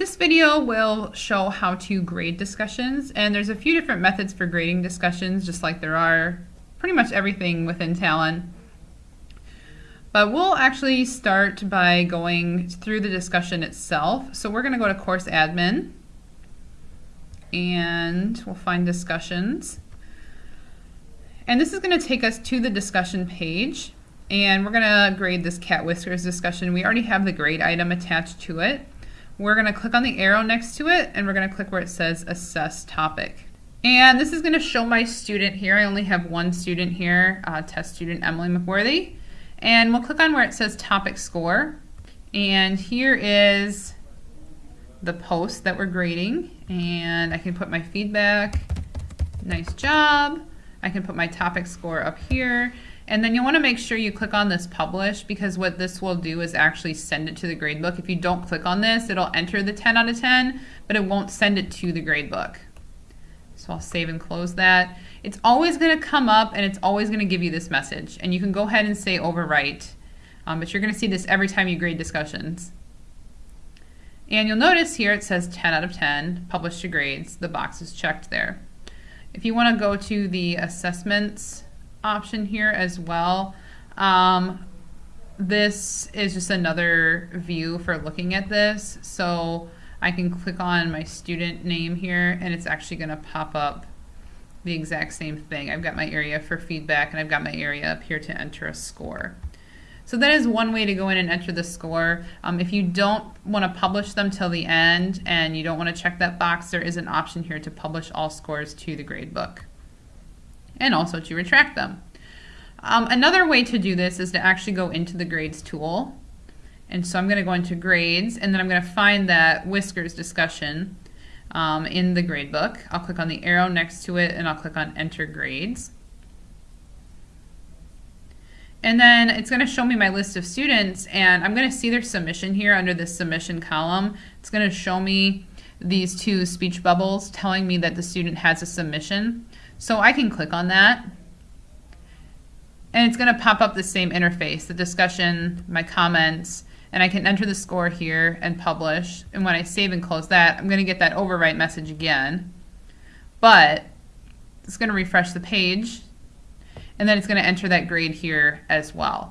This video will show how to grade discussions, and there's a few different methods for grading discussions, just like there are pretty much everything within Talon. But we'll actually start by going through the discussion itself. So we're going to go to Course Admin, and we'll find Discussions. And this is going to take us to the discussion page, and we're going to grade this cat whiskers discussion. We already have the grade item attached to it. We're going to click on the arrow next to it and we're going to click where it says assess topic. And this is going to show my student here. I only have one student here, uh, test student Emily McWorthy. And we'll click on where it says topic score. And here is the post that we're grading. And I can put my feedback, nice job. I can put my topic score up here. And then you want to make sure you click on this publish because what this will do is actually send it to the gradebook. If you don't click on this, it'll enter the 10 out of 10, but it won't send it to the gradebook. So I'll save and close that. It's always going to come up and it's always going to give you this message. And you can go ahead and say overwrite, um, but you're going to see this every time you grade discussions. And you'll notice here it says 10 out of 10, publish to grades. The box is checked there. If you want to go to the assessments option here as well. Um, this is just another view for looking at this. So I can click on my student name here and it's actually going to pop up the exact same thing. I've got my area for feedback and I've got my area up here to enter a score. So that is one way to go in and enter the score. Um, if you don't want to publish them till the end and you don't want to check that box, there is an option here to publish all scores to the gradebook and also to retract them. Um, another way to do this is to actually go into the grades tool. And so I'm going to go into grades and then I'm going to find that whiskers discussion um, in the gradebook. I'll click on the arrow next to it and I'll click on enter grades. And then it's going to show me my list of students and I'm going to see their submission here under the submission column. It's going to show me these two speech bubbles telling me that the student has a submission. So I can click on that and it's going to pop up the same interface, the discussion, my comments, and I can enter the score here and publish. And when I save and close that, I'm going to get that overwrite message again. But it's going to refresh the page, and then it's going to enter that grade here as well.